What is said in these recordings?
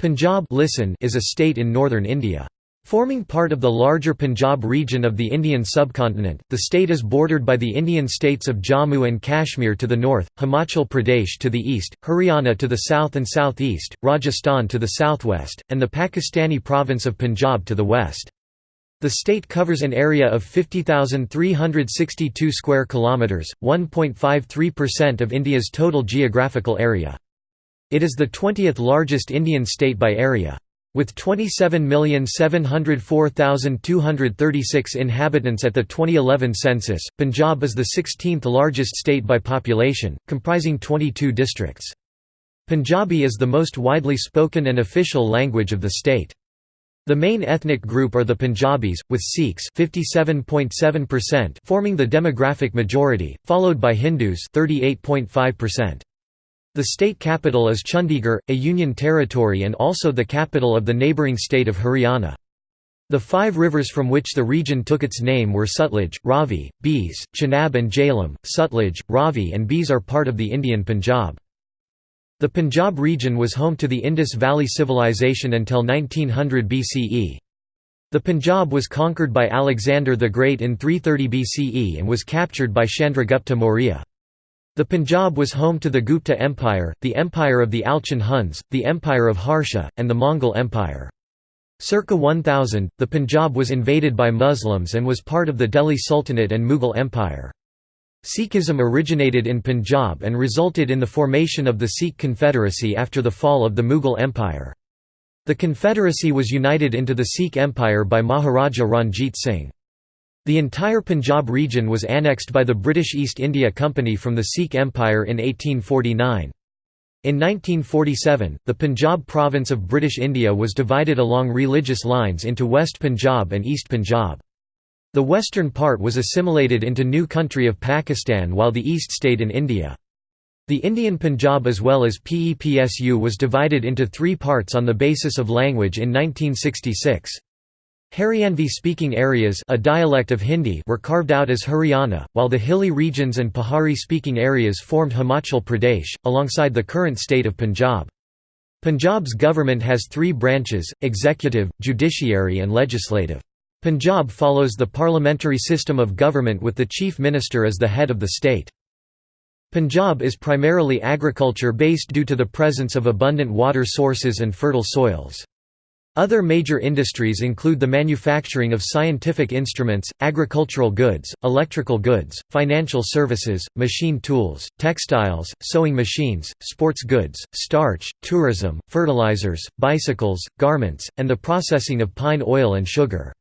Punjab listen is a state in northern India. Forming part of the larger Punjab region of the Indian subcontinent, the state is bordered by the Indian states of Jammu and Kashmir to the north, Himachal Pradesh to the east, Haryana to the south and southeast, Rajasthan to the southwest, and the Pakistani province of Punjab to the west. The state covers an area of 50,362 square kilometers, 1.53% of India's total geographical area. It is the 20th largest Indian state by area. With 27,704,236 inhabitants at the 2011 census, Punjab is the 16th largest state by population, comprising 22 districts. Punjabi is the most widely spoken and official language of the state. The main ethnic group are the Punjabis, with Sikhs 57.7% forming the demographic majority, followed by Hindus 38.5%. The state capital is Chandigarh, a union territory and also the capital of the neighbouring state of Haryana. The five rivers from which the region took its name were Sutlej, Ravi, Beas, Chenab and Jhelum. Sutlej, Ravi and Beas are part of the Indian Punjab. The Punjab region was home to the Indus Valley Civilization until 1900 BCE. The Punjab was conquered by Alexander the Great in 330 BCE and was captured by Chandragupta Maurya. The Punjab was home to the Gupta Empire, the Empire of the Alchon Huns, the Empire of Harsha, and the Mongol Empire. Circa 1000, the Punjab was invaded by Muslims and was part of the Delhi Sultanate and Mughal Empire. Sikhism originated in Punjab and resulted in the formation of the Sikh Confederacy after the fall of the Mughal Empire. The confederacy was united into the Sikh Empire by Maharaja Ranjit Singh. The entire Punjab region was annexed by the British East India Company from the Sikh Empire in 1849. In 1947, the Punjab province of British India was divided along religious lines into West Punjab and East Punjab. The western part was assimilated into new country of Pakistan while the east stayed in India. The Indian Punjab as well as PEPSU was divided into three parts on the basis of language in 1966. Haryanvi-speaking areas a dialect of Hindi were carved out as Haryana, while the hilly regions and Pahari-speaking areas formed Himachal Pradesh, alongside the current state of Punjab. Punjab's government has three branches, executive, judiciary and legislative. Punjab follows the parliamentary system of government with the chief minister as the head of the state. Punjab is primarily agriculture-based due to the presence of abundant water sources and fertile soils. Other major industries include the manufacturing of scientific instruments, agricultural goods, electrical goods, financial services, machine tools, textiles, sewing machines, sports goods, starch, tourism, fertilizers, bicycles, garments, and the processing of pine oil and sugar.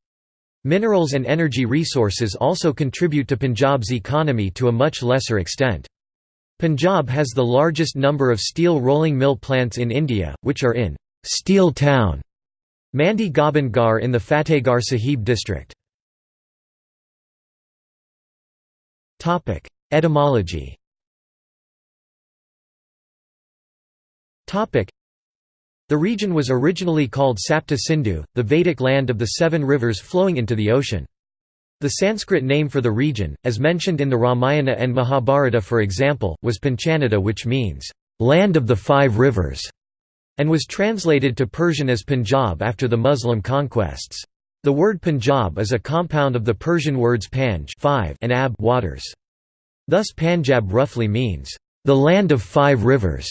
Minerals and energy resources also contribute to Punjab's economy to a much lesser extent. Punjab has the largest number of steel rolling mill plants in India, which are in Steel Town Mandi Gobindgarh in the Fatehgarh Sahib district. Etymology The region was originally called Sapta Sindhu, the Vedic land of the seven rivers flowing into the ocean. The Sanskrit name for the region, as mentioned in the Ramayana and Mahabharata for example, was Panchanada which means, "...land of the five rivers" and was translated to Persian as Punjab after the Muslim conquests. The word Punjab is a compound of the Persian words panj five and ab waters. Thus Panjab roughly means, "...the land of five rivers".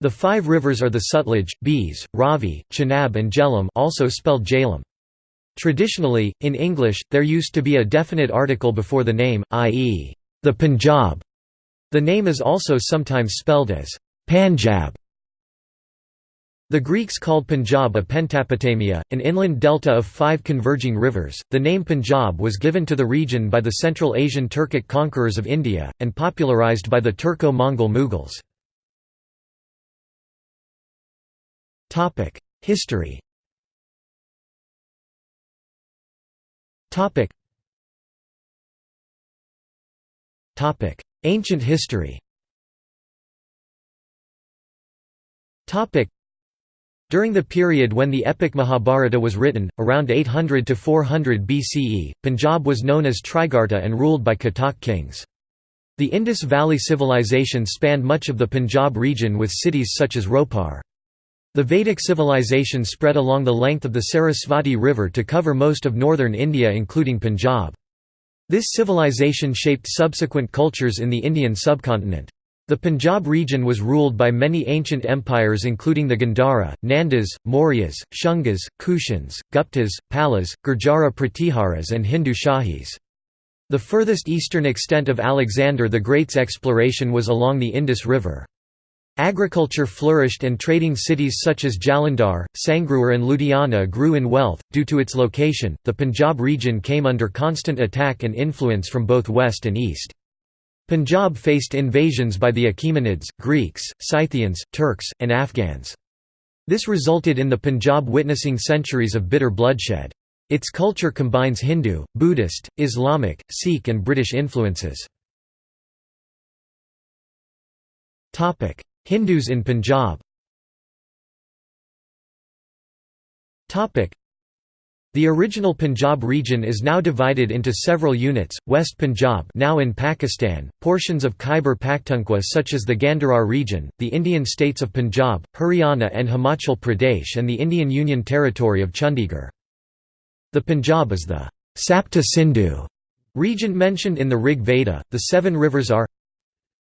The five rivers are the Sutlej, Beas, Ravi, Chenab and Jhelum also spelled Jhelum. Traditionally, in English, there used to be a definite article before the name, i.e., the Punjab. The name is also sometimes spelled as Panjab. The Greeks called Punjab a Pentapotamia, an inland delta of five converging rivers. The name Punjab was given to the region by the Central Asian Turkic conquerors of India, and popularized by the Turco Mongol Mughals. History Ancient history during the period when the epic Mahabharata was written, around 800 to 400 BCE, Punjab was known as Trigarta and ruled by Katoch kings. The Indus Valley Civilization spanned much of the Punjab region with cities such as Ropar. The Vedic civilization spread along the length of the Sarasvati River to cover most of northern India including Punjab. This civilization shaped subsequent cultures in the Indian subcontinent. The Punjab region was ruled by many ancient empires including the Gandhara, Nandas, Mauryas, Shungas, Kushans, Guptas, Palas, Gurjara Pratiharas and Hindu Shahis. The furthest eastern extent of Alexander the Great's exploration was along the Indus River. Agriculture flourished and trading cities such as Jalandhar, Sangrur, and Ludhiana grew in wealth. Due to its location, the Punjab region came under constant attack and influence from both west and east. Punjab faced invasions by the Achaemenids, Greeks, Scythians, Turks, and Afghans. This resulted in the Punjab witnessing centuries of bitter bloodshed. Its culture combines Hindu, Buddhist, Islamic, Sikh and British influences. Hindus in Punjab the original Punjab region is now divided into several units, West Punjab now in Pakistan, portions of Khyber Pakhtunkhwa such as the Gandhara region, the Indian states of Punjab, Haryana and Himachal Pradesh and the Indian Union Territory of Chandigarh. The Punjab is the Sapta Sindhu region mentioned in the Rig Veda. The seven rivers are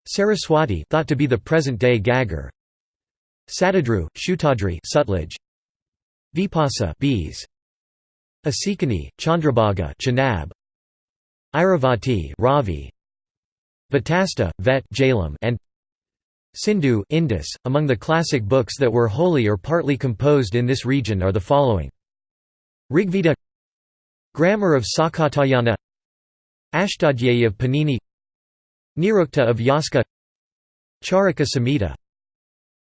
Saraswati thought to be the present-day Ghaggar Satadru, Shatadri Sutlej Vipasa Beas Asikani, Chandrabhaga Chenab Iravati Ravi Vitasta, Vet Jhelum and Sindhu Indus. .Among the classic books that were wholly or partly composed in this region are the following Rigveda Grammar of Sakatayana Ashtadhyayi of Panini Nirukta of Yaska Charaka Samhita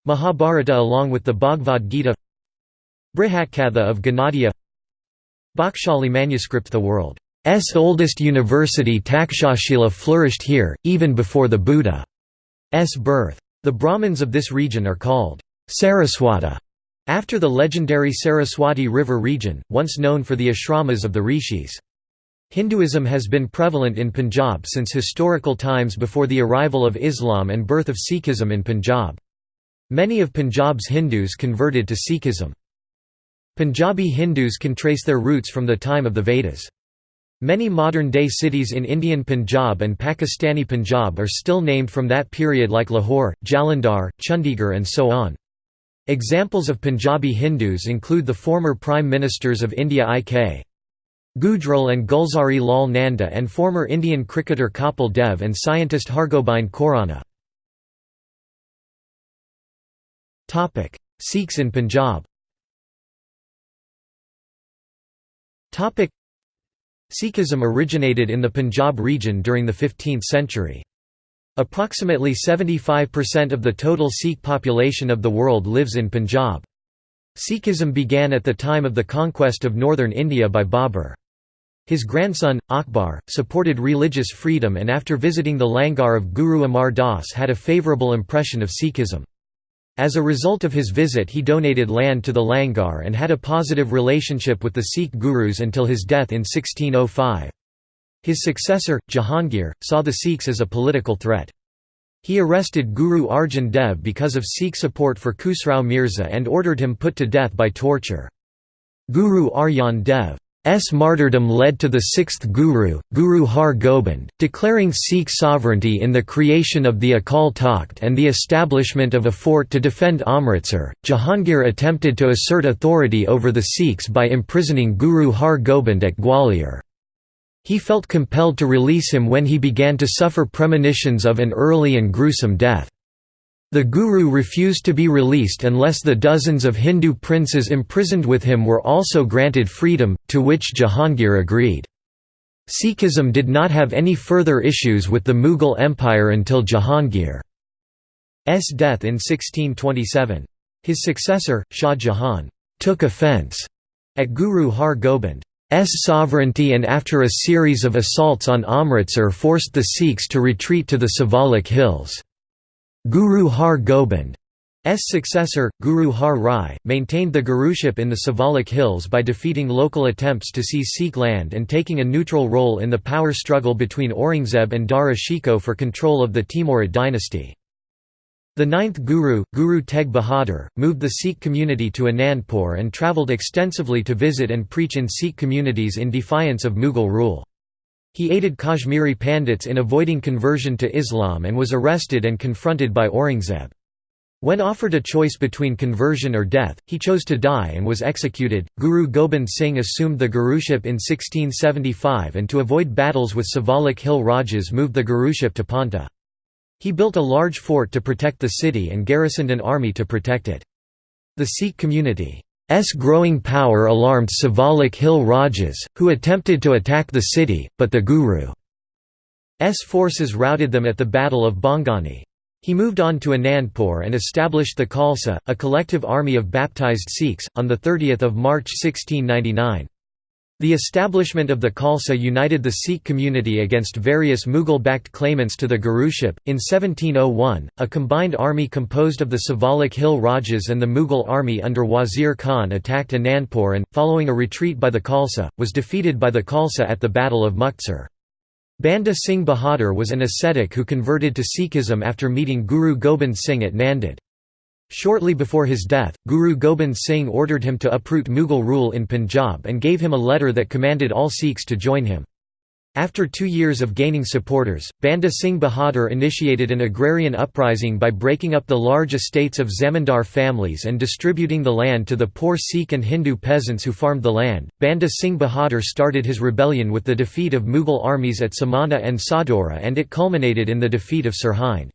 Mahabharata along with the Bhagavad Gita Brihatkatha of Ganadhya Bakhshali manuscript The world's oldest university Takshashila flourished here, even before the Buddha's birth. The Brahmins of this region are called Saraswata, after the legendary Saraswati River region, once known for the ashramas of the rishis. Hinduism has been prevalent in Punjab since historical times before the arrival of Islam and birth of Sikhism in Punjab. Many of Punjab's Hindus converted to Sikhism. Punjabi Hindus can trace their roots from the time of the Vedas. Many modern-day cities in Indian Punjab and Pakistani Punjab are still named from that period like Lahore, Jalandhar, Chandigarh and so on. Examples of Punjabi Hindus include the former Prime Ministers of India I.K. Gujral and Gulzari Lal Nanda and former Indian cricketer Kapil Dev and scientist Hargobind Khorana. Sikhs in Punjab Sikhism originated in the Punjab region during the 15th century. Approximately 75% of the total Sikh population of the world lives in Punjab. Sikhism began at the time of the conquest of northern India by Babur. His grandson, Akbar, supported religious freedom and after visiting the Langar of Guru Amar Das had a favourable impression of Sikhism. As a result of his visit he donated land to the Langar and had a positive relationship with the Sikh gurus until his death in 1605. His successor, Jahangir, saw the Sikhs as a political threat. He arrested Guru Arjan Dev because of Sikh support for Khusrau Mirza and ordered him put to death by torture. Guru Arjan Dev S martyrdom led to the sixth Guru, Guru Har Gobind, declaring Sikh sovereignty in the creation of the Akal Takht and the establishment of a fort to defend Amritsar. Jahangir attempted to assert authority over the Sikhs by imprisoning Guru Har Gobind at Gwalior. He felt compelled to release him when he began to suffer premonitions of an early and gruesome death. The Guru refused to be released unless the dozens of Hindu princes imprisoned with him were also granted freedom, to which Jahangir agreed. Sikhism did not have any further issues with the Mughal Empire until Jahangir's death in 1627. His successor, Shah Jahan, took offence at Guru Har Gobind's sovereignty and after a series of assaults on Amritsar forced the Sikhs to retreat to the Siwalik hills. Guru Har Gobind's successor, Guru Har Rai, maintained the guruship in the Siwalik Hills by defeating local attempts to seize Sikh land and taking a neutral role in the power struggle between Aurangzeb and Dara Shikoh for control of the Timurid dynasty. The ninth Guru, Guru Tegh Bahadur, moved the Sikh community to Anandpur and travelled extensively to visit and preach in Sikh communities in defiance of Mughal rule. He aided Kashmiri Pandits in avoiding conversion to Islam and was arrested and confronted by Aurangzeb. When offered a choice between conversion or death, he chose to die and was executed. Guru Gobind Singh assumed the Guruship in 1675 and to avoid battles with Siwalik Hill Rajas moved the Guruship to Paonta. He built a large fort to protect the city and garrisoned an army to protect it. The Sikh community's growing power alarmed Siwalik Hill Rajas, who attempted to attack the city, but the Guru's forces routed them at the Battle of Bhangani. He moved on to Anandpur and established the Khalsa, a collective army of baptized Sikhs, on 30 March 1699. The establishment of the Khalsa united the Sikh community against various Mughal-backed claimants to the Guruship. In 1701, a combined army composed of the Siwalik Hill Rajas and the Mughal army under Wazir Khan attacked Anandpur and, following a retreat by the Khalsa, was defeated by the Khalsa at the Battle of Muktsar. Banda Singh Bahadur was an ascetic who converted to Sikhism after meeting Guru Gobind Singh at Nanded. Shortly before his death, Guru Gobind Singh ordered him to uproot Mughal rule in Punjab and gave him a letter that commanded all Sikhs to join him. After two years of gaining supporters, Banda Singh Bahadur initiated an agrarian uprising by breaking up the large estates of zamindar families and distributing the land to the poor Sikh and Hindu peasants who farmed the land. Banda Singh Bahadur started his rebellion with the defeat of Mughal armies at Samana and Sadora and it culminated in the defeat of Sirhind.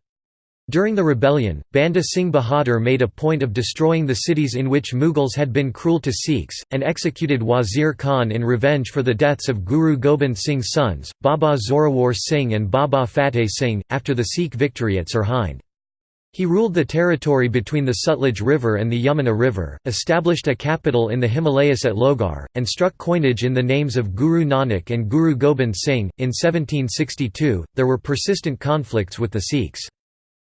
During the rebellion, Banda Singh Bahadur made a point of destroying the cities in which Mughals had been cruel to Sikhs, and executed Wazir Khan in revenge for the deaths of Guru Gobind Singh's sons, Baba Zorawar Singh and Baba Fateh Singh, after the Sikh victory at Sirhind. He ruled the territory between the Sutlej River and the Yamuna River, established a capital in the Himalayas at Lohgarh, and struck coinage in the names of Guru Nanak and Guru Gobind Singh. In 1762, there were persistent conflicts with the Sikhs.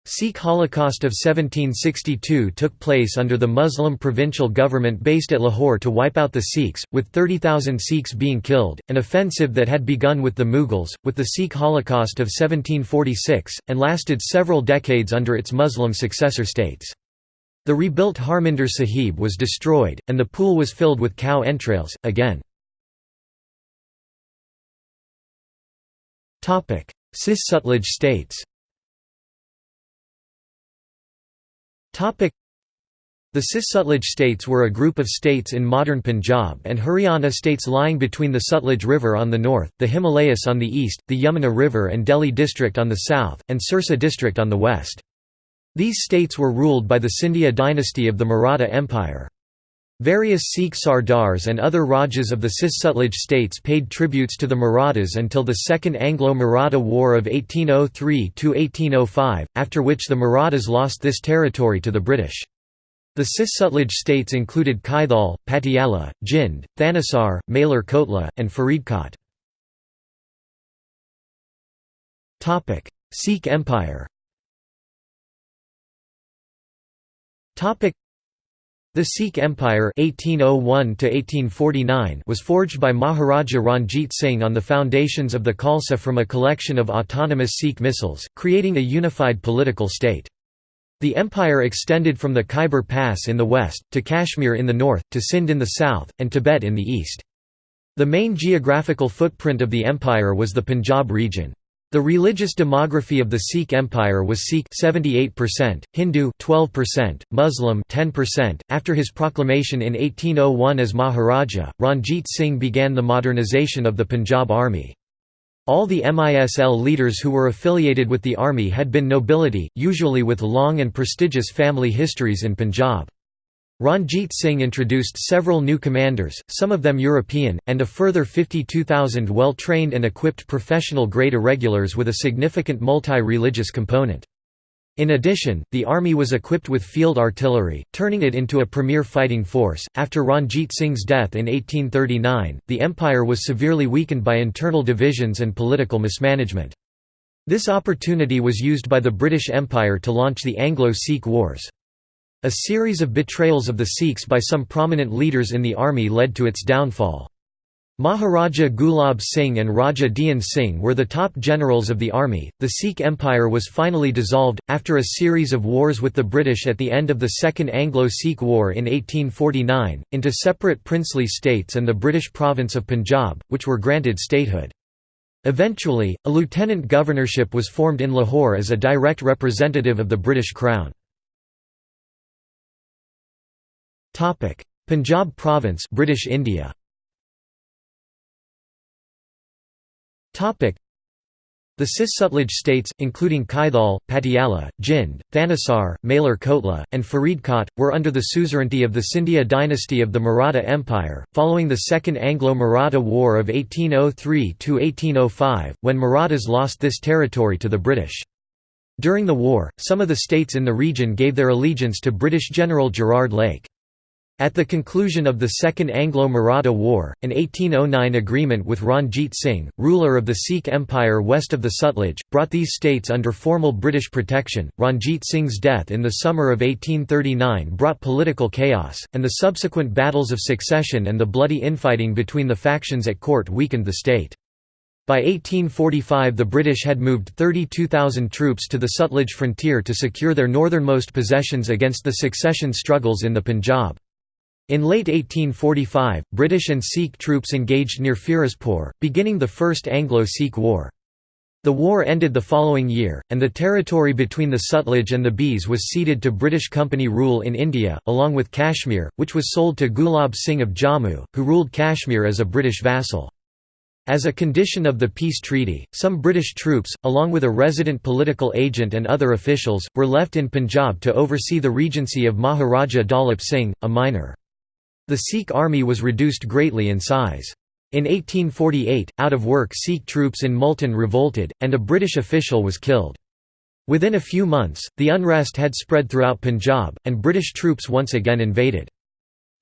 Sikh Holocaust of 1762 took place under the Muslim provincial government based at Lahore to wipe out the Sikhs, with 30,000 Sikhs being killed, an offensive that had begun with the Mughals, with the Sikh Holocaust of 1746, and lasted several decades under its Muslim successor states. The rebuilt Harmandir Sahib was destroyed, and the pool was filled with cow entrails, again. Cis-Sutlej states The Cis-Sutlej states were a group of states in modern Punjab and Haryana states lying between the Sutlej River on the north, the Himalayas on the east, the Yamuna River and Delhi district on the south, and Sirsa district on the west. These states were ruled by the Scindia dynasty of the Maratha Empire. Various Sikh Sardars and other Rajas of the Cis-Sutlej states paid tributes to the Marathas until the Second Anglo-Maratha War of 1803–1805, after which the Marathas lost this territory to the British. The Cis-Sutlej states included Kaithal, Patiala, Jind, Thanesar, Malar Kotla, and Faridkot. Sikh Empire the Sikh Empire 1801 was forged by Maharaja Ranjit Singh on the foundations of the Khalsa from a collection of autonomous Sikh Misls, creating a unified political state. The empire extended from the Khyber Pass in the west, to Kashmir in the north, to Sindh in the south, and Tibet in the east. The main geographical footprint of the empire was the Punjab region. The religious demography of the Sikh Empire was Sikh 78%, Hindu 12%, Muslim 10%. After his proclamation in 1801 as Maharaja, Ranjit Singh began the modernization of the Punjab army. All the MISL leaders who were affiliated with the army had been nobility, usually with long and prestigious family histories in Punjab. Ranjit Singh introduced several new commanders, some of them European, and a further 52,000 well-trained and equipped professional-grade irregulars with a significant multi-religious component. In addition, the army was equipped with field artillery, turning it into a premier fighting force. After Ranjit Singh's death in 1839, the empire was severely weakened by internal divisions and political mismanagement. This opportunity was used by the British Empire to launch the Anglo-Sikh Wars. A series of betrayals of the Sikhs by some prominent leaders in the army led to its downfall. Maharaja Gulab Singh and Raja Dhyan Singh were the top generals of the army. The Sikh Empire was finally dissolved, after a series of wars with the British at the end of the Second Anglo Sikh War in 1849, into separate princely states and the British province of Punjab, which were granted statehood. Eventually, a lieutenant governorship was formed in Lahore as a direct representative of the British Crown. Punjab Province British India Topic: the Cis Sutlej states, including Kaithal, Patiala, Jind, Thanesar, Malar Kotla, and Faridkot, were under the suzerainty of the Scindia dynasty of the Maratha Empire, following the Second Anglo-Maratha War of 1803–1805, when Marathas lost this territory to the British. During the war, some of the states in the region gave their allegiance to British General Gerard Lake. At the conclusion of the Second Anglo-Maratha War, an 1809 agreement with Ranjit Singh, ruler of the Sikh Empire west of the Sutlej, brought these states under formal British protection. Ranjit Singh's death in the summer of 1839 brought political chaos, and the subsequent battles of succession and the bloody infighting between the factions at court weakened the state. By 1845 the British had moved 32,000 troops to the Sutlej frontier to secure their northernmost possessions against the succession struggles in the Punjab. In late 1845, British and Sikh troops engaged near Firozpur, beginning the First Anglo-Sikh War. The war ended the following year, and the territory between the Sutlej and the Beas was ceded to British Company rule in India, along with Kashmir, which was sold to Gulab Singh of Jammu, who ruled Kashmir as a British vassal. As a condition of the peace treaty, some British troops, along with a resident political agent and other officials, were left in Punjab to oversee the regency of Maharaja Dalip Singh, a minor. The Sikh army was reduced greatly in size. In 1848, out-of-work Sikh troops in Multan revolted, and a British official was killed. Within a few months, the unrest had spread throughout Punjab, and British troops once again invaded.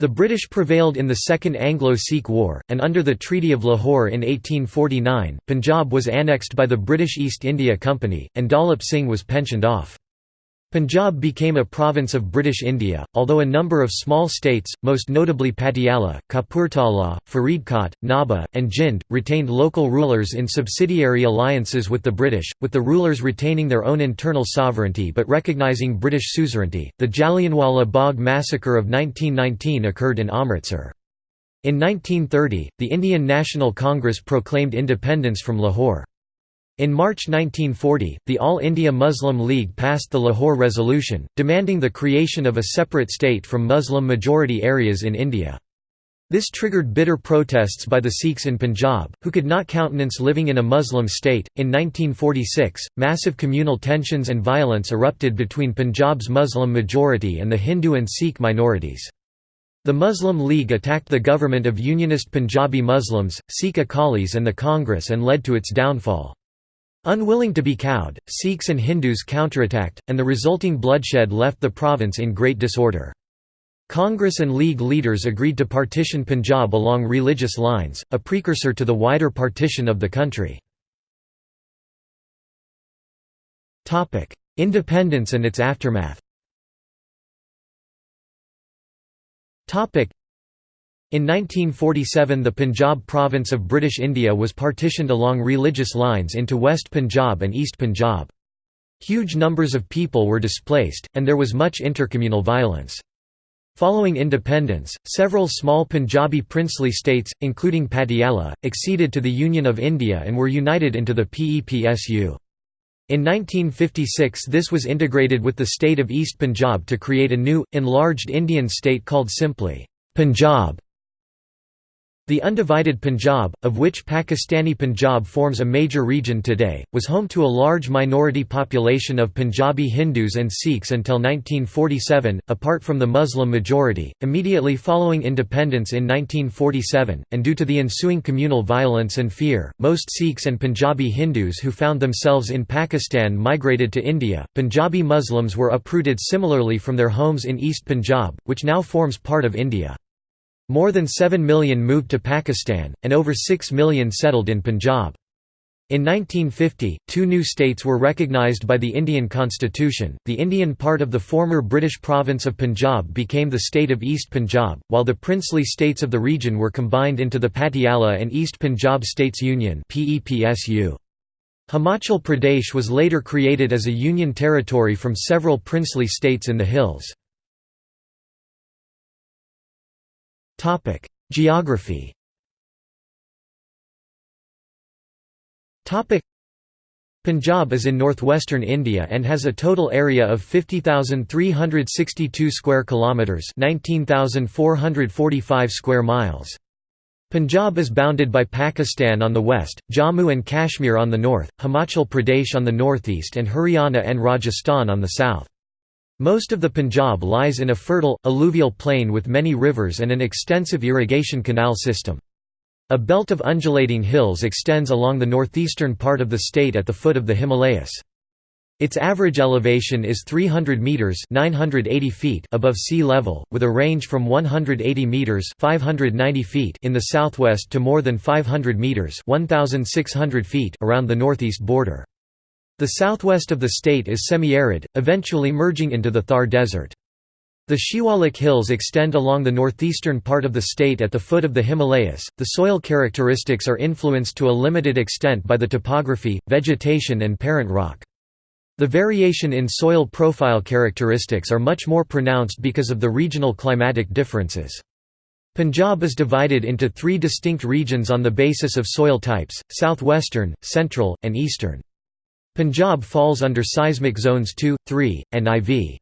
The British prevailed in the Second Anglo-Sikh War, and under the Treaty of Lahore in 1849, Punjab was annexed by the British East India Company, and Dalip Singh was pensioned off. Punjab became a province of British India, although a number of small states, most notably Patiala, Kapurthala, Faridkot, Nabha, and Jind, retained local rulers in subsidiary alliances with the British, with the rulers retaining their own internal sovereignty but recognising British suzerainty. The Jallianwala Bagh massacre of 1919 occurred in Amritsar. In 1930, the Indian National Congress proclaimed independence from Lahore. In March 1940, the All India Muslim League passed the Lahore Resolution, demanding the creation of a separate state from Muslim-majority areas in India. This triggered bitter protests by the Sikhs in Punjab, who could not countenance living in a Muslim state. In 1946, massive communal tensions and violence erupted between Punjab's Muslim majority and the Hindu and Sikh minorities. The Muslim League attacked the government of Unionist Punjabi Muslims, Sikh Akalis and the Congress and led to its downfall. Unwilling to be cowed, Sikhs and Hindus counterattacked, and the resulting bloodshed left the province in great disorder. Congress and League leaders agreed to partition Punjab along religious lines, a precursor to the wider partition of the country. Independence and its aftermath in 1947 the Punjab province of British India was partitioned along religious lines into West Punjab and East Punjab. Huge numbers of people were displaced, and there was much intercommunal violence. Following independence, several small Punjabi princely states, including Patiala, acceded to the Union of India and were united into the PEPSU. In 1956 this was integrated with the state of East Punjab to create a new, enlarged Indian state called simply, Punjab. The undivided Punjab, of which Pakistani Punjab forms a major region today, was home to a large minority population of Punjabi Hindus and Sikhs until 1947, apart from the Muslim majority. Immediately following independence in 1947, and due to the ensuing communal violence and fear, most Sikhs and Punjabi Hindus who found themselves in Pakistan migrated to India. Punjabi Muslims were uprooted similarly from their homes in East Punjab, which now forms part of India. More than 7 million moved to Pakistan, and over 6 million settled in Punjab. In 1950, two new states were recognised by the Indian constitution. The Indian part of the former British province of Punjab became the state of East Punjab, while the princely states of the region were combined into the Patiala and East Punjab States Union (PEPSU). Himachal Pradesh was later created as a union territory from several princely states in the hills. Topic: Geography Punjab is in northwestern India and has a total area of 50,362 square kilometers, 19,445 square miles. Punjab is bounded by Pakistan on the west, Jammu and Kashmir on the north, Himachal Pradesh on the northeast and Haryana and Rajasthan on the south. Most of the Punjab lies in a fertile, alluvial plain with many rivers and an extensive irrigation canal system. A belt of undulating hills extends along the northeastern part of the state at the foot of the Himalayas. Its average elevation is 300 meters (980 feet) above sea level, with a range from 180 meters (590 feet) in the southwest to more than 500 meters (1600 feet) around the northeast border. The southwest of the state is semi-arid, eventually merging into the Thar Desert. The Shivalik Hills extend along the northeastern part of the state at the foot of the Himalayas. The soil characteristics are influenced to a limited extent by the topography, vegetation, and parent rock. The variation in soil profile characteristics are much more pronounced because of the regional climatic differences. Punjab is divided into three distinct regions on the basis of soil types, southwestern, central, and eastern. Punjab falls under seismic zones 2, 3, and IV.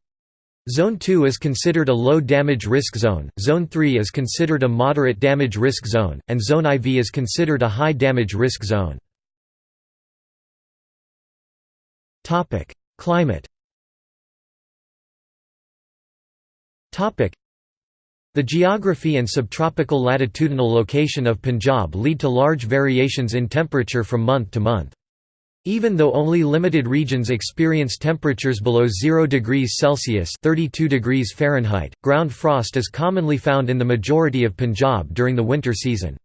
Zone 2 is considered a low damage risk zone, Zone 3 is considered a moderate damage risk zone, and Zone IV is considered a high damage risk zone. Climate The geography and subtropical latitudinal location of Punjab lead to large variations in temperature from month to month. Even though only limited regions experience temperatures below 0 degrees Celsius (32 degrees Fahrenheit), ground frost is commonly found in the majority of Punjab during the winter season.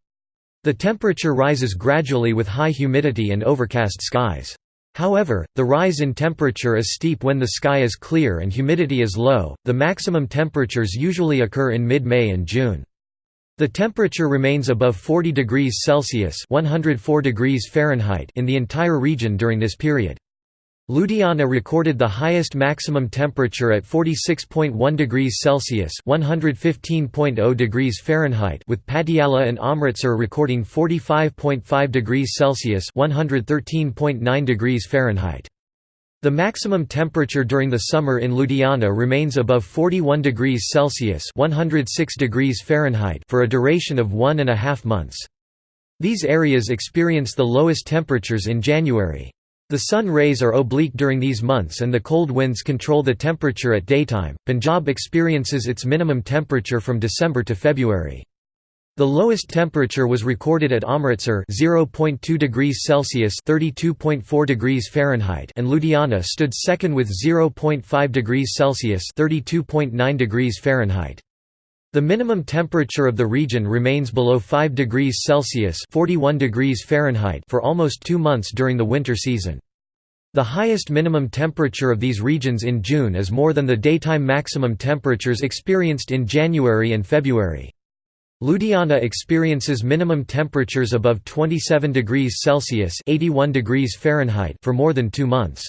The temperature rises gradually with high humidity and overcast skies. However, the rise in temperature is steep when the sky is clear and humidity is low. The maximum temperatures usually occur in mid-May and June. The temperature remains above 40 degrees Celsius (104 degrees Fahrenheit) in the entire region during this period. Ludhiana recorded the highest maximum temperature at 46.1 degrees Celsius (115.0 degrees Fahrenheit) with Patiala and Amritsar recording 45.5 degrees Celsius (113.9 degrees Fahrenheit). The maximum temperature during the summer in Ludhiana remains above 41 degrees Celsius 106 degrees Fahrenheit for a duration of one and a half months. These areas experience the lowest temperatures in January. The sun rays are oblique during these months and the cold winds control the temperature at daytime. Punjab experiences its minimum temperature from December to February. The lowest temperature was recorded at Amritsar 0.2 degrees Celsius (32.4 degrees Fahrenheit) and Ludhiana stood second with 0.5 degrees Celsius (32.9 degrees Fahrenheit). The minimum temperature of the region remains below 5 degrees Celsius (41 degrees Fahrenheit) for almost 2 months during the winter season. The highest minimum temperature of these regions in June is more than the daytime maximum temperatures experienced in January and February. Ludhiana experiences minimum temperatures above 27 degrees Celsius (81 degrees Fahrenheit) for more than 2 months.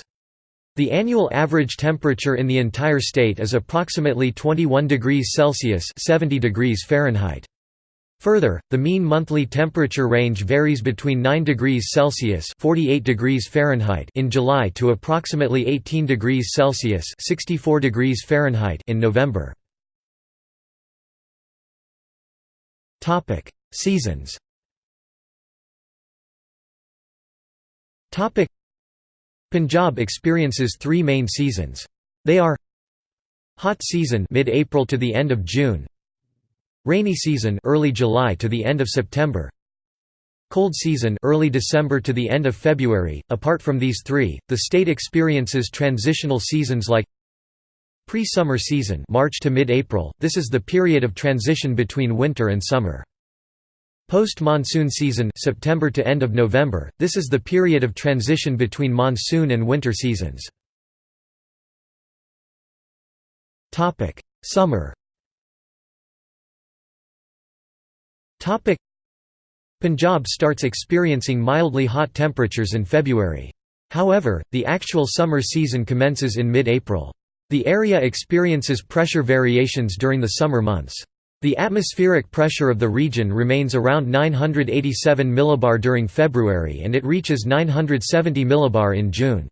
The annual average temperature in the entire state is approximately 21 degrees Celsius (70 degrees Fahrenheit). Further, the mean monthly temperature range varies between 9 degrees Celsius (48 degrees Fahrenheit) in July to approximately 18 degrees Celsius (64 degrees Fahrenheit) in November. Topic: Seasons. Topic: Punjab experiences 3 main seasons. They are Hot season mid-April to the end of June. Rainy season early July to the end of September. Cold season early December to the end of February. Apart from these 3, the state experiences transitional seasons like Pre-summer season March to mid-April, this is the period of transition between winter and summer. Post-monsoon season September to end of November, this is the period of transition between monsoon and winter seasons. Summer Punjab starts experiencing mildly hot temperatures in February. However, the actual summer season commences in mid-April. The area experiences pressure variations during the summer months. The atmospheric pressure of the region remains around 987 millibar during February and it reaches 970 millibar in June.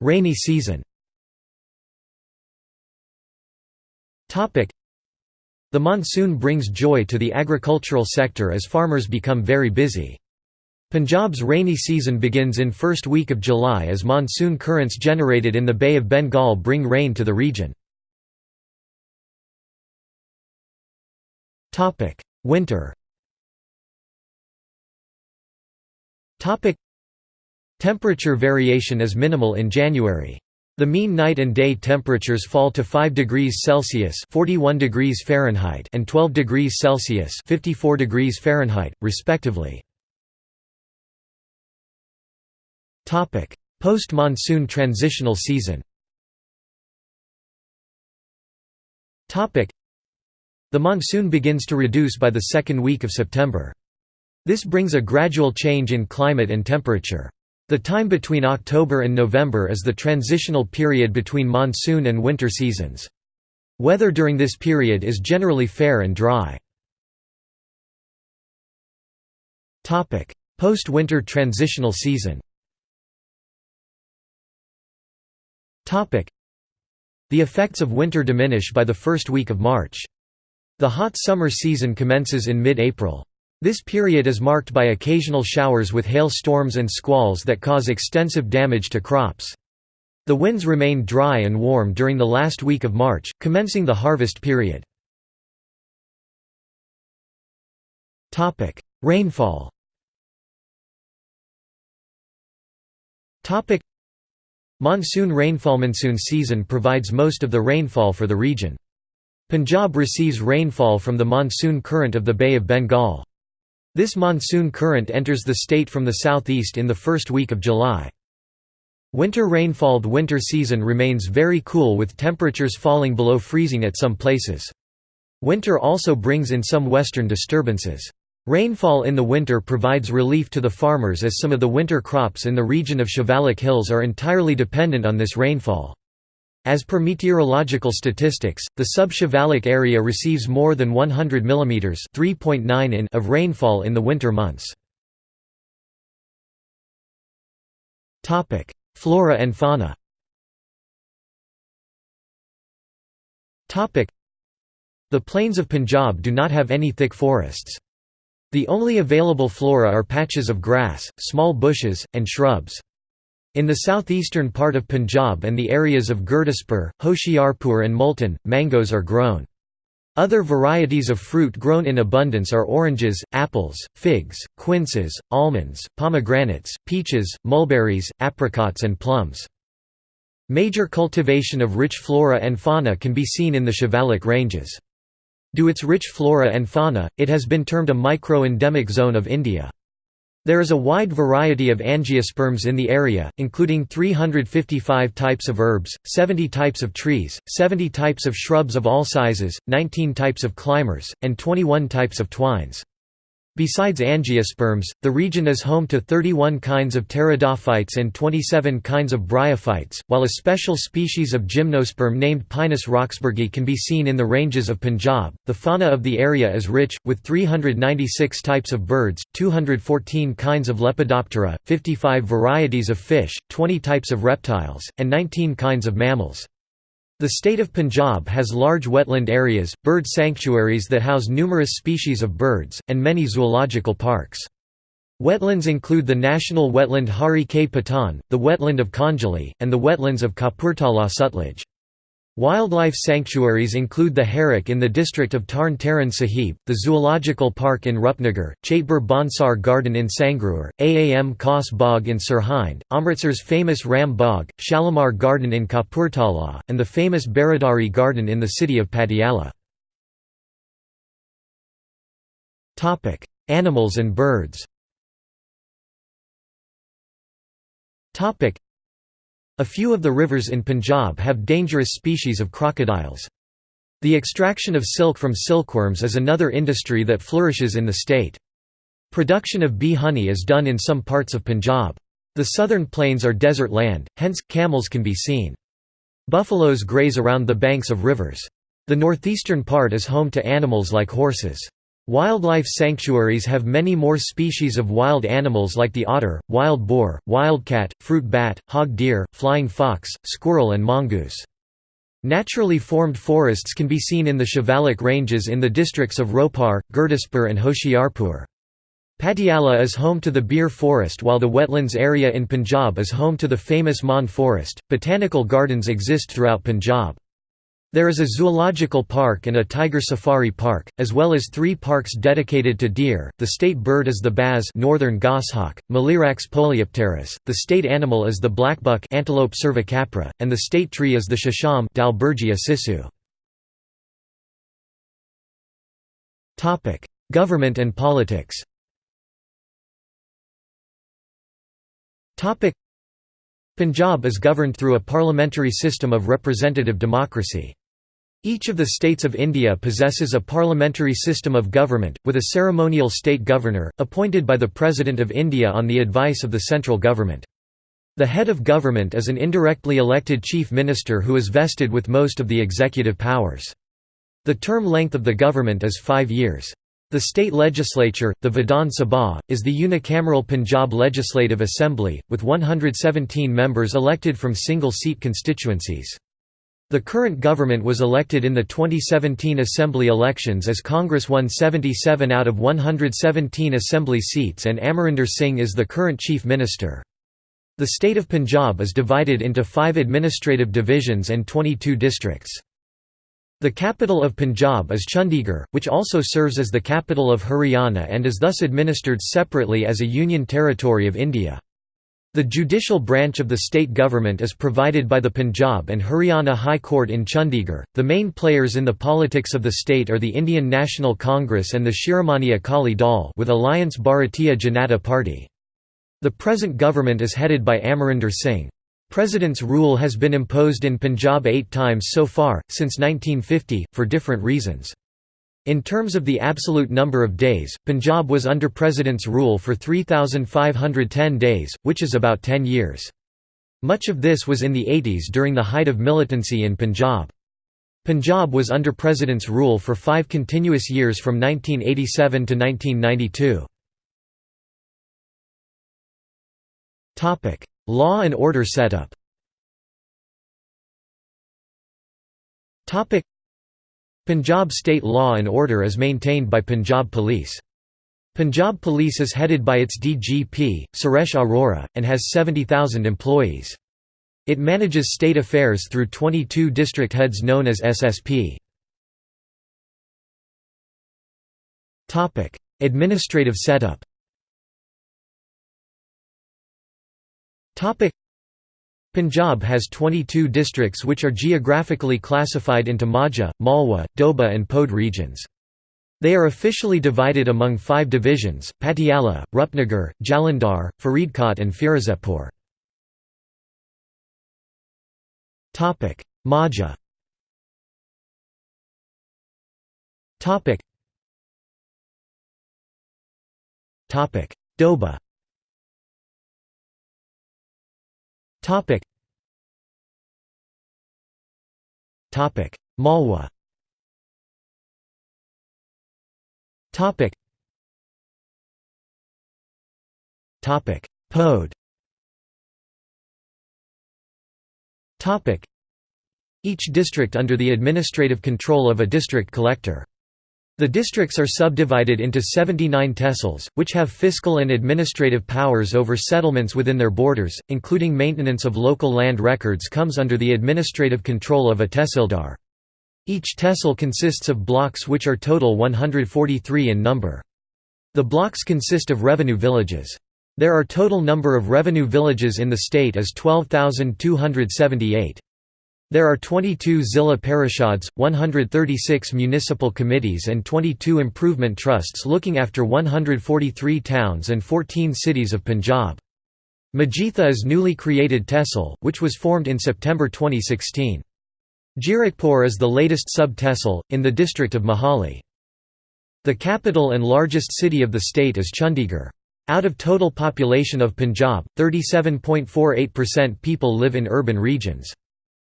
Rainy season The monsoon brings joy to the agricultural sector as farmers become very busy. Punjab's rainy season begins in first week of July as monsoon currents generated in the Bay of Bengal bring rain to the region. Winter Temperature variation is minimal in January. The mean night and day temperatures fall to 5 degrees Celsius (41 degrees Fahrenheit) and 12 degrees Celsius (54 degrees Fahrenheit), respectively. Post-monsoon transitional season. The monsoon begins to reduce by the second week of September. This brings a gradual change in climate and temperature. The time between October and November is the transitional period between monsoon and winter seasons. Weather during this period is generally fair and dry. Post-winter transitional season The effects of winter diminish by the first week of March. The hot summer season commences in mid-April. This period is marked by occasional showers with hail storms and squalls that cause extensive damage to crops. The winds remain dry and warm during the last week of March, commencing the harvest period. Rainfall Monsoon rainfall Monsoon season provides most of the rainfall for the region. Punjab receives rainfall from the monsoon current of the Bay of Bengal. This monsoon current enters the state from the southeast in the first week of July. Winter rainfall winter season remains very cool with temperatures falling below freezing at some places. Winter also brings in some western disturbances. Rainfall in the winter provides relief to the farmers as some of the winter crops in the region of Shivalik Hills are entirely dependent on this rainfall. As per meteorological statistics, the sub-Shivalik area receives more than 100 mm (3.9 in) of rainfall in the winter months. Flora and fauna. The plains of Punjab do not have any thick forests. The only available flora are patches of grass, small bushes, and shrubs. In the southeastern part of Punjab and the areas of Gurdaspur, Hoshiarpur and Multan, mangoes are grown. Other varieties of fruit grown in abundance are oranges, apples, figs, quinces, almonds, pomegranates, peaches, mulberries, apricots and plums. Major cultivation of rich flora and fauna can be seen in the Shivalik ranges. Due its rich flora and fauna, it has been termed a micro-endemic zone of India. There is a wide variety of angiosperms in the area, including 355 types of herbs, 70 types of trees, 70 types of shrubs of all sizes, 19 types of climbers, and 21 types of twines. Besides angiosperms, the region is home to 31 kinds of pteridophytes and 27 kinds of bryophytes, while a special species of gymnosperm named Pinus roxburghi can be seen in the ranges of Punjab. The fauna of the area is rich, with 396 types of birds, 214 kinds of Lepidoptera, 55 varieties of fish, 20 types of reptiles, and 19 kinds of mammals. The state of Punjab has large wetland areas, bird sanctuaries that house numerous species of birds, and many zoological parks. Wetlands include the national wetland Harike Pattan, the wetland of Kanjli, and the wetlands of Kapurthala Sutlej. Wildlife sanctuaries include the Harike in the district of Tarn Taran Sahib, the Zoological Park in Rupnagar, Chaitbar Bonsar Garden in Sangrur, Aam Khas Bagh in Sirhind, Amritsar's famous Ram Bagh, Shalimar Garden in Kapurthala, and the famous Baradari Garden in the city of Patiala. Animals and birds A few of the rivers in Punjab have dangerous species of crocodiles. The extraction of silk from silkworms is another industry that flourishes in the state. Production of bee honey is done in some parts of Punjab. The southern plains are desert land, hence, camels can be seen. Buffaloes graze around the banks of rivers. The northeastern part is home to animals like horses. Wildlife sanctuaries have many more species of wild animals like the otter, wild boar, wildcat, fruit bat, hog deer, flying fox, squirrel and mongoose. Naturally formed forests can be seen in the Shivalik Ranges in the districts of Ropar, Gurdaspur and Hoshiarpur. Patiala is home to the Bir Forest while the wetlands area in Punjab is home to the famous Mann Forest. Botanical gardens exist throughout Punjab. There is a zoological park and a tiger safari park, as well as three parks dedicated to deer. The state bird is the baz northern goshawk, Melierax poliopterus. The state animal is the blackbuck Antilope cervicapra, and the state tree is the shisham Dalbergia sissoo. Topic: Government and politics. Topic: Punjab is governed through a parliamentary system of representative democracy. Each of the states of India possesses a parliamentary system of government, with a ceremonial state governor, appointed by the President of India on the advice of the central government. The head of government is an indirectly elected chief minister who is vested with most of the executive powers. The term length of the government is five years. The state legislature, the Vidhan Sabha, is the unicameral Punjab Legislative Assembly, with 117 members elected from single-seat constituencies. The current government was elected in the 2017 Assembly elections as Congress won 77 out of 117 Assembly seats and Amarinder Singh is the current Chief Minister. The state of Punjab is divided into five administrative divisions and 22 districts. The capital of Punjab is Chandigarh, which also serves as the capital of Haryana and is thus administered separately as a union territory of India. The judicial branch of the state government is provided by the Punjab and Haryana High Court in Chandigarh. The main players in the politics of the state are the Indian National Congress and the Shiromani Akali Dal with Alliance Bharatiya Janata Party. The present government is headed by Amarinder Singh. President's rule has been imposed in Punjab eight times so far, since 1950, for different reasons. In terms of the absolute number of days, Punjab was under President's rule for 3,510 days, which is about 10 years. Much of this was in the 80s during the height of militancy in Punjab. Punjab was under President's rule for five continuous years from 1987 to 1992. Law and order setup Punjab state law and order is maintained by Punjab Police. Punjab Police is headed by its DGP, Suresh Arora, and has 70,000 employees. It manages state affairs through 22 district heads known as SSP. Administrative setup Punjab has 22 districts which are geographically classified into Majha, Malwa, Doaba and Poad regions. They are officially divided among five divisions, Patiala, Rupnagar, Jalandhar, Faridkot and Firozepur. Majha Doaba Topic. Topic. Malwa. Topic. Topic. Poad. Topic. Each district under the administrative control of a district collector. The districts are subdivided into 79 tehsils, which have fiscal and administrative powers over settlements within their borders, including maintenance of local land records comes under the administrative control of a tehsildar. Each tehsil consists of blocks which are total 143 in number. The blocks consist of revenue villages. There are total number of revenue villages in the state as 12,278. There are 22 Zilla Parishads, 136 municipal committees and 22 improvement trusts looking after 143 towns and 14 cities of Punjab. Majitha is newly created tehsil, which was formed in September 2016. Zirakpur is the latest sub-tehsil, in the district of Mohali. The capital and largest city of the state is Chandigarh. Out of total population of Punjab, 37.48% people live in urban regions.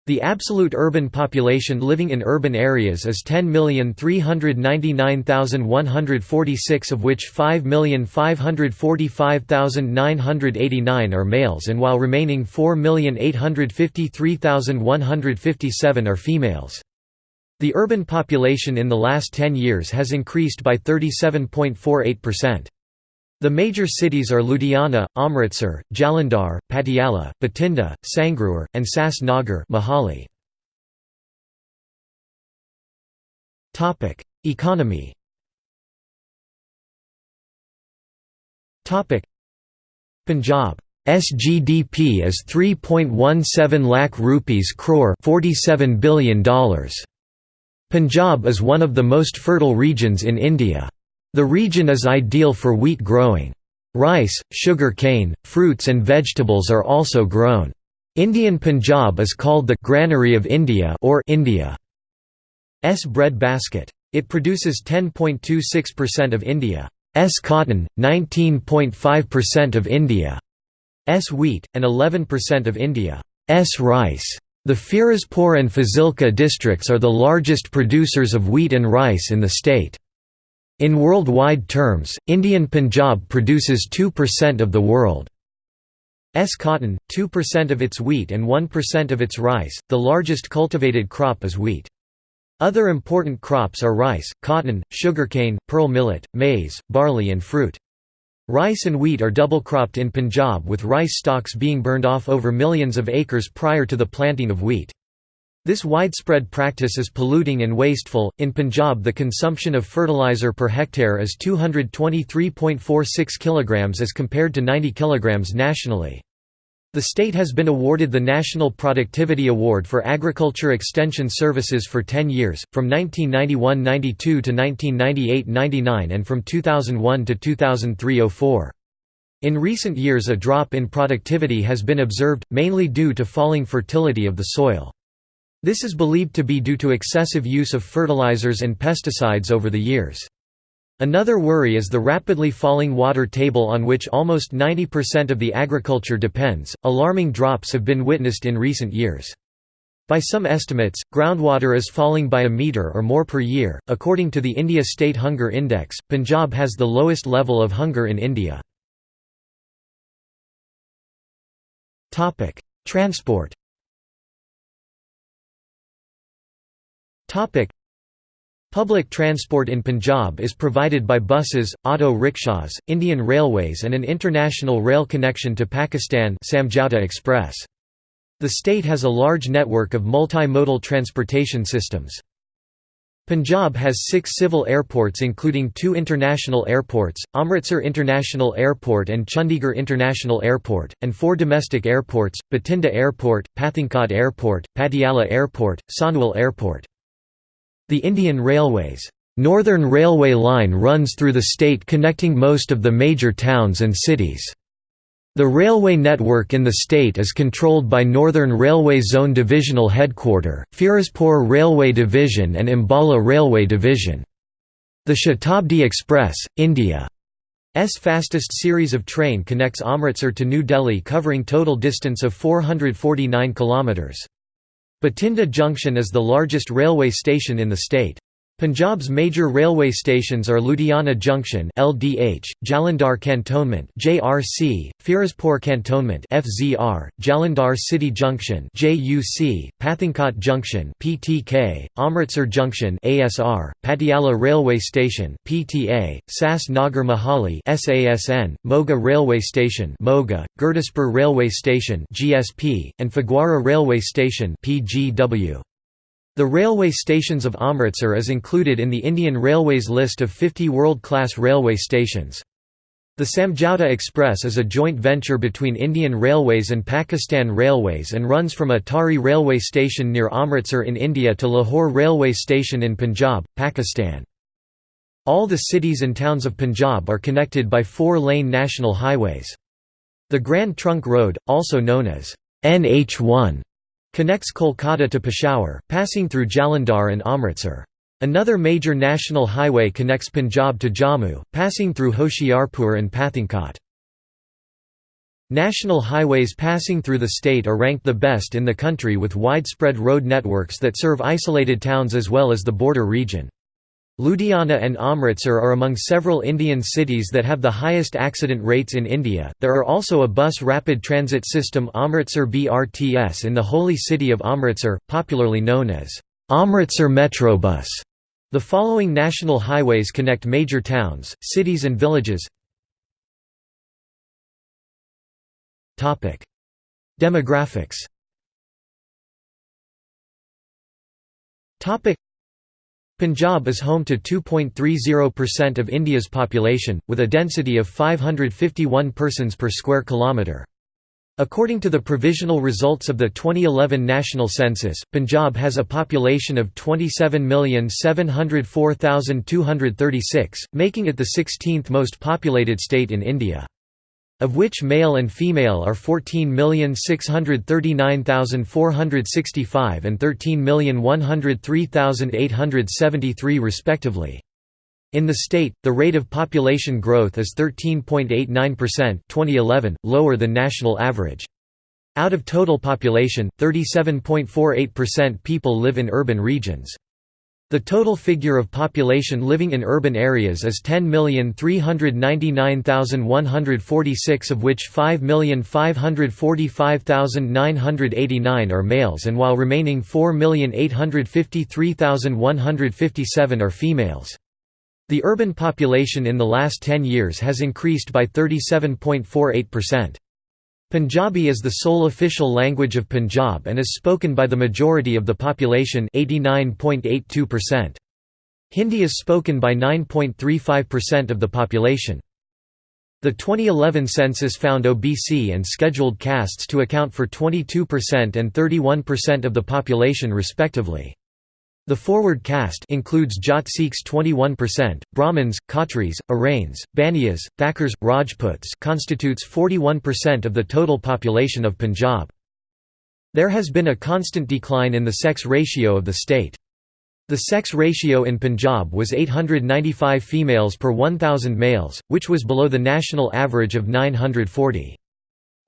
The absolute urban population living in urban areas is 10,399,146 of which 5,545,989 are males and while remaining 4,853,157 are females. The urban population in the last 10 years has increased by 37.48%. The major cities are Ludhiana, Amritsar, Jalandhar, Patiala, Bathinda, Sangrur, and Sas Nagar Mohali. Economy Punjab SGDP is 3.17 lakh rupees crore $47 billion. Punjab is one of the most fertile regions in India. The region is ideal for wheat growing. Rice, sugar cane, fruits and vegetables are also grown. Indian Punjab is called the «granary of India» or India's bread basket. It produces 10.26% of India's cotton, 19.5% of India's wheat, and 11% of India's rice. The Firozpur and Fazilka districts are the largest producers of wheat and rice in the state. In worldwide terms, Indian Punjab produces 2% of the world's cotton, 2% of its wheat and 1% of its rice. The largest cultivated crop is wheat. Other important crops are rice, cotton, sugarcane, pearl millet, maize, barley and fruit. Rice and wheat are double cropped in Punjab with rice stalks being burned off over millions of acres prior to the planting of wheat. This widespread practice is polluting and wasteful. In Punjab, the consumption of fertilizer per hectare is 223.46 kg as compared to 90 kg nationally. The state has been awarded the National Productivity Award for Agriculture Extension Services for 10 years, from 1991–92 to 1998–99 and from 2001 to 2003–04. In recent years a drop in productivity has been observed, mainly due to falling fertility of the soil. This is believed to be due to excessive use of fertilizers and pesticides over the years. Another worry is the rapidly falling water table on which almost 90% of the agriculture depends. Alarming drops have been witnessed in recent years. By some estimates, groundwater is falling by a meter or more per year. According to the India State Hunger Index, Punjab has the lowest level of hunger in India. Transport. Public transport in Punjab is provided by buses, auto rickshaws, Indian Railways and an international rail connection to Pakistan Samjhauta Express. The state has a large network of multimodal transportation systems. Punjab has six civil airports including two international airports, Amritsar International Airport and Chandigarh International Airport, and four domestic airports, Bathinda Airport, Pathankot Airport, Patiala Airport, Sahnewal Airport. The Indian Railways Northern Railway line runs through the state connecting most of the major towns and cities. The railway network in the state is controlled by Northern Railway Zone Divisional Headquarter, Firozpur Railway Division and Ambala Railway Division. The Shatabdi Express, India's fastest series of train connects Amritsar to New Delhi covering total distance of 449 kilometres. Bathinda Junction is the largest railway station in the state. Punjab's major railway stations are Ludhiana Junction (LDH), Jalandhar Cantonment (JRC), Firozpur Cantonment (FZR), Jalandhar City Junction (JUC), Pathankot Junction (PTK), Amritsar Junction (ASR), Patiala Railway Station (PTA), Sas Nagar Mohali (SASN), Moga Railway Station (Moga), Gurdaspur Railway Station (GSP), and Phagwara Railway Station (PGW). The railway stations of Amritsar is included in the Indian Railways list of 50 world-class railway stations. The Samjhauta Express is a joint venture between Indian Railways and Pakistan Railways and runs from Atari railway station near Amritsar in India to Lahore railway station in Punjab, Pakistan. All the cities and towns of Punjab are connected by four-lane national highways. The Grand Trunk Road, also known as NH1, connects Kolkata to Peshawar, passing through Jalandhar and Amritsar. Another major national highway connects Punjab to Jammu, passing through Hoshiarpur and Pathankot. National highways passing through the state are ranked the best in the country with widespread road networks that serve isolated towns as well as the border region. Ludhiana and Amritsar are among several Indian cities that have the highest accident rates in India. There are also a bus rapid transit system Amritsar BRTS in the holy city of Amritsar, popularly known as Amritsar Metrobus. The following national highways connect major towns, cities and villages. Topic: Demographics. Topic: Punjab is home to 2.30% of India's population, with a density of 551 persons per square kilometre. According to the provisional results of the 2011 national census, Punjab has a population of 27,704,236, making it the 16th most populated state in India. Of which male and female are 14,639,465 and 13,103,873 respectively. In the state, the rate of population growth is 13.89% 2011, lower than national average. Out of total population, 37.48% people live in urban regions. The total figure of population living in urban areas is 10,399,146 of which 5,545,989 are males and while remaining 4,853,157 are females. The urban population in the last 10 years has increased by 37.48%. Punjabi is the sole official language of Punjab and is spoken by the majority of the population 89.82%. Hindi is spoken by 9.35% of the population. The 2011 census found OBC and scheduled castes to account for 22% and 31% of the population respectively. The forward caste includes Jat Sikhs 21%, Brahmins, Khatris, Arains, Baniyas, Thakurs, Rajputs constitutes 41% of the total population of Punjab. There has been a constant decline in the sex ratio of the state. The sex ratio in Punjab was 895 females per 1,000 males, which was below the national average of 940.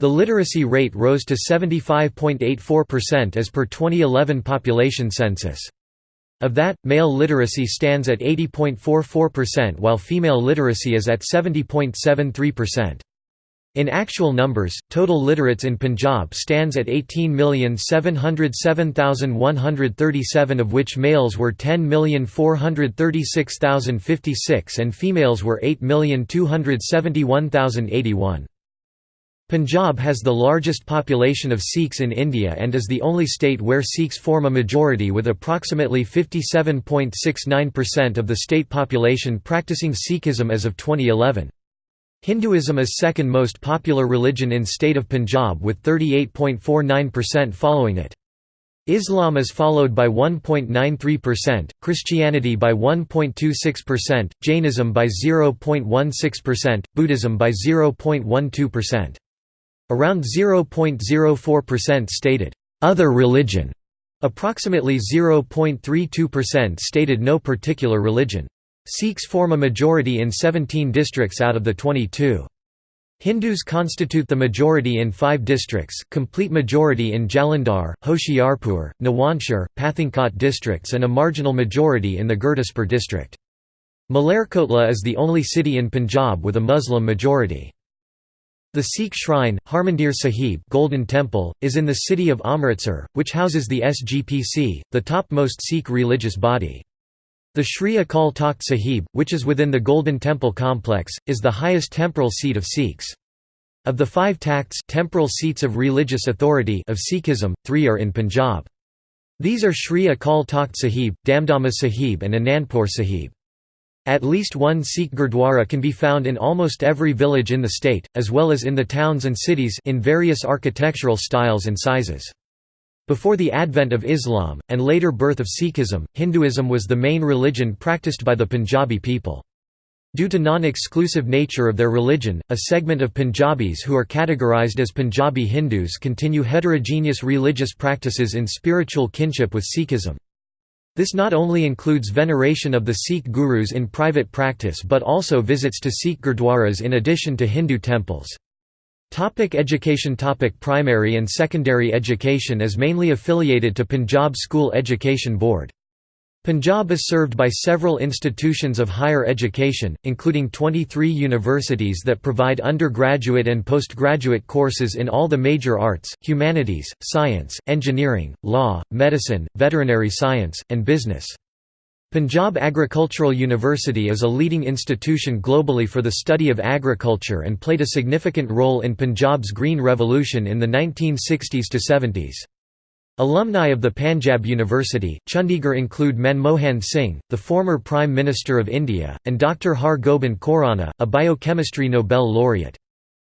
The literacy rate rose to 75.84% as per 2011 population census. Of that, male literacy stands at 80.44% while female literacy is at 70.73%. In actual numbers, total literates in Punjab stands at 18,707,137 of which males were 10,436,056 and females were 8,271,081. Punjab has the largest population of Sikhs in India and is the only state where Sikhs form a majority with approximately 57.69% of the state population practicing Sikhism as of 2011. Hinduism is second most popular religion in state of Punjab with 38.49% following it. Islam is followed by 1.93%, Christianity by 1.26%, Jainism by 0.16%, Buddhism by 0.12%. Around 0.04% stated, "...other religion", approximately 0.32% stated no particular religion. Sikhs form a majority in 17 districts out of the 22. Hindus constitute the majority in five districts, complete majority in Jalandhar, Hoshiarpur, Nawanshar, Pathankot districts and a marginal majority in the Gurdaspur district. Malerkotla is the only city in Punjab with a Muslim majority. The Sikh shrine, Harmandir Sahib Golden Temple, is in the city of Amritsar, which houses the SGPC, the topmost Sikh religious body. The Sri Akal Takht Sahib, which is within the Golden Temple complex, is the highest temporal seat of Sikhs. Of the five takhts temporal seats of religious authority of Sikhism, three are in Punjab. These are Sri Akal Takht Sahib, Damdama Sahib and Anandpur Sahib. At least one Sikh Gurdwara can be found in almost every village in the state, as well as in the towns and cities in various architectural styles and sizes. Before the advent of Islam, and later birth of Sikhism, Hinduism was the main religion practiced by the Punjabi people. Due to non-exclusive nature of their religion, a segment of Punjabis who are categorized as Punjabi Hindus continue heterogeneous religious practices in spiritual kinship with Sikhism. This not only includes veneration of the Sikh gurus in private practice but also visits to Sikh gurdwaras in addition to Hindu temples. Topic education Topic Primary and secondary education is mainly affiliated to Punjab School Education Board. Punjab is served by several institutions of higher education, including 23 universities that provide undergraduate and postgraduate courses in all the major arts, humanities, science, engineering, law, medicine, veterinary science, and business. Punjab Agricultural University is a leading institution globally for the study of agriculture and played a significant role in Punjab's Green Revolution in the 1960s to 70s. Alumni of the Panjab University, Chandigarh include Manmohan Singh, the former Prime Minister of India, and Dr. Har Gobind Khorana, a biochemistry Nobel laureate.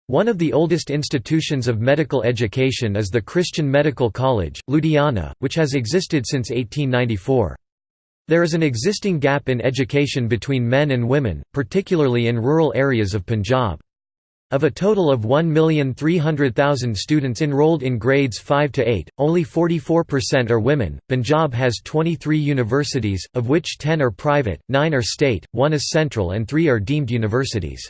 One of the oldest institutions of medical education is the Christian Medical College, Ludhiana, which has existed since 1894. There is an existing gap in education between men and women, particularly in rural areas of Punjab. Of a total of 1,300,000 students enrolled in grades 5 to 8, only 44% are women. Punjab has 23 universities, of which 10 are private, 9 are state, 1 is central, and 3 are deemed universities.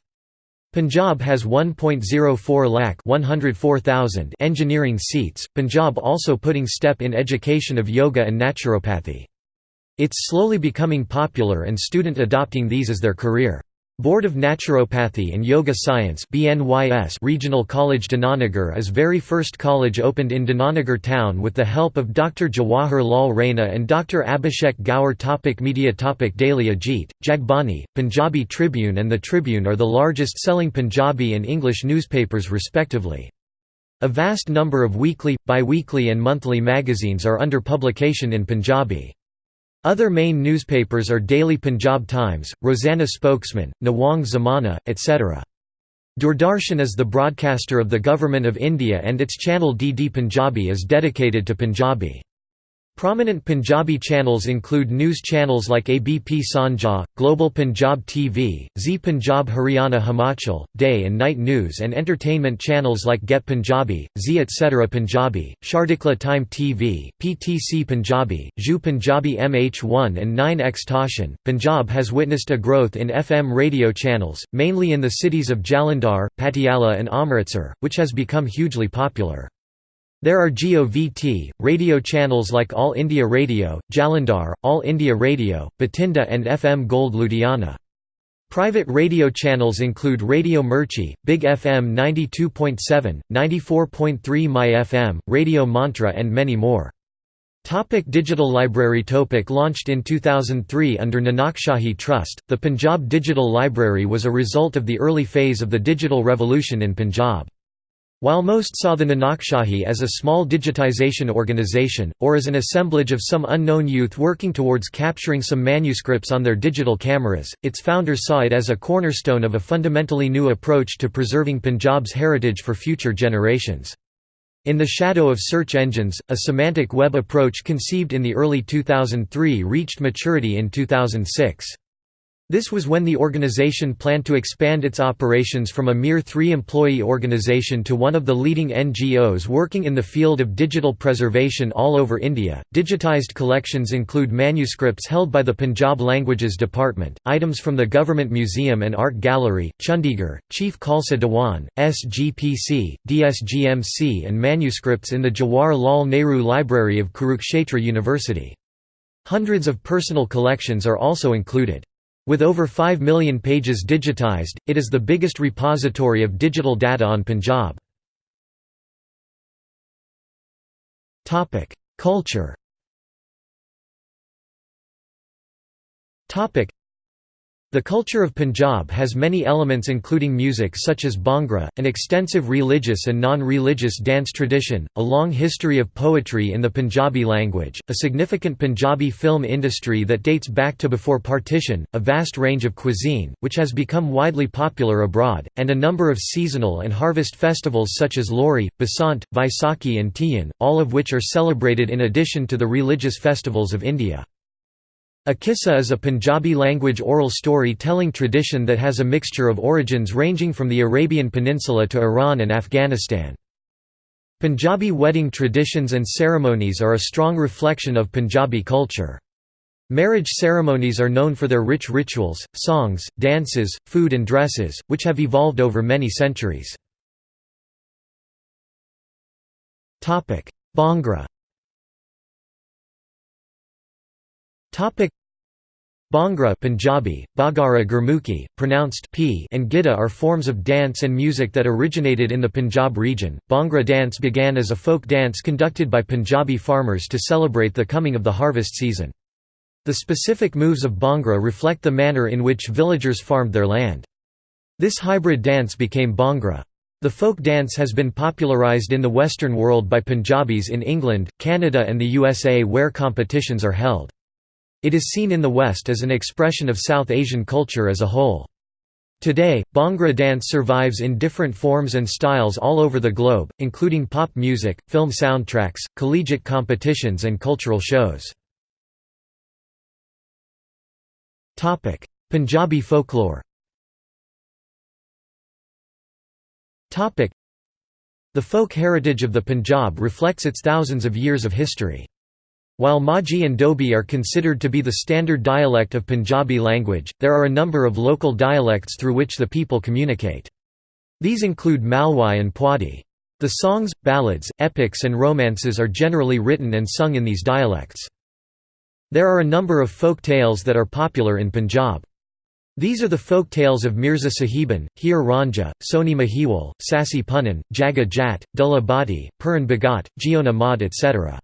Punjab has 1.04 lakh 104,000 engineering seats. Punjab also putting step in education of yoga and naturopathy. It's slowly becoming popular and student adopting these as their career. Board of Naturopathy and Yoga Science BNYS Regional College Dinanagar is very first college opened in Dinanagar town with the help of Dr. Jawahar Lal Raina and Dr. Abhishek Gaur topic Media topic Daily Ajit, Jagbani, Punjabi Tribune and The Tribune are the largest selling Punjabi and English newspapers respectively. A vast number of weekly, bi-weekly and monthly magazines are under publication in Punjabi. Other main newspapers are Daily Punjab Times, Rozana Spokesman, Nawan Zamana, etc. Doordarshan is the broadcaster of the Government of India and its channel DD Punjabi is dedicated to Punjabi. Prominent Punjabi channels include news channels like ABP Sanjha, Global Punjab TV, Zee Punjab Haryana Himachal, Day and Night News and entertainment channels like Get Punjabi, Zee etc. Punjabi, Chardikla Time TV, PTC Punjabi, Zhu Punjabi MH1 and 9X Tashan. Punjab has witnessed a growth in FM radio channels, mainly in the cities of Jalandhar, Patiala and Amritsar, which has become hugely popular. There are GOVT, radio channels like All India Radio, Jalandhar, All India Radio, Bathinda and FM Gold Ludhiana. Private radio channels include Radio Mirchi, Big FM 92.7, 94.3 My FM, Radio Mantra and many more. Topic Digital Library Topic Launched in 2003 under Nanakshahi Trust, the Punjab Digital Library was a result of the early phase of the digital revolution in Punjab. While most saw the Nanakshahi as a small digitization organization, or as an assemblage of some unknown youth working towards capturing some manuscripts on their digital cameras, its founders saw it as a cornerstone of a fundamentally new approach to preserving Punjab's heritage for future generations. In the shadow of search engines, a semantic web approach conceived in the early 2003 reached maturity in 2006. This was when the organization planned to expand its operations from a mere three-employee organization to one of the leading NGOs working in the field of digital preservation all over India. Digitized collections include manuscripts held by the Punjab Languages Department, items from the Government Museum and Art Gallery, Chandigarh, Chief Khalsa Dewan, SGPC, DSGMC and manuscripts in the Jawahar Lal Nehru Library of Kurukshetra University. Hundreds of personal collections are also included. With over 5 million pages digitized, it is the biggest repository of digital data on Punjab. Culture The culture of Punjab has many elements including music such as Bhangra, an extensive religious and non-religious dance tradition, a long history of poetry in the Punjabi language, a significant Punjabi film industry that dates back to before partition, a vast range of cuisine, which has become widely popular abroad, and a number of seasonal and harvest festivals such as Lohri, Basant, Vaisakhi and Teeyan, all of which are celebrated in addition to the religious festivals of India. A kissa is a Punjabi language oral story-telling tradition that has a mixture of origins ranging from the Arabian Peninsula to Iran and Afghanistan. Punjabi wedding traditions and ceremonies are a strong reflection of Punjabi culture. Marriage ceremonies are known for their rich rituals, songs, dances, food and dresses, which have evolved over many centuries. Bhangra Bhangra Punjabi, Bagara Gurmukhi, pronounced p and Gidda are forms of dance and music that originated in the Punjab region. Bhangra dance began as a folk dance conducted by Punjabi farmers to celebrate the coming of the harvest season. The specific moves of Bhangra reflect the manner in which villagers farmed their land. This hybrid dance became Bhangra. The folk dance has been popularized in the Western world by Punjabis in England, Canada and the USA where competitions are held. It is seen in the West as an expression of South Asian culture as a whole. Today, Bhangra dance survives in different forms and styles all over the globe, including pop music, film soundtracks, collegiate competitions and cultural shows. Punjabi folklore The folk heritage of the Punjab reflects its thousands of years of history. While Majhi and Doabi are considered to be the standard dialect of Punjabi language, there are a number of local dialects through which the people communicate. These include Malwai and Pwadhi. The songs, ballads, epics and romances are generally written and sung in these dialects. There are a number of folk tales that are popular in Punjab. These are the folk tales of Mirza Sahiban, Heer Ranjha, Sohni Mahiwal, Sassi Punnan, Jagga Jatt, Dulla Bhatti, Puran Bhagat, Jiona Mod etc.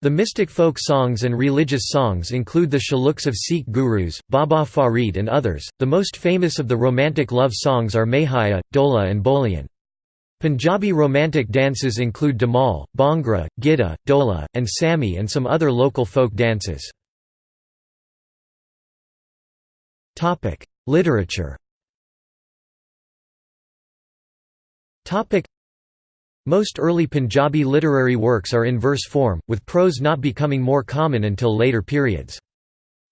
The mystic folk songs and religious songs include the shaloks of Sikh gurus, Baba Farid and others. The most famous of the romantic love songs are Mahiya, Dola and Bolian. Punjabi romantic dances include Dhamaal, Bhangra, Gidda, Dola, and Sami and some other local folk dances. Literature most early Punjabi literary works are in verse form, with prose not becoming more common until later periods.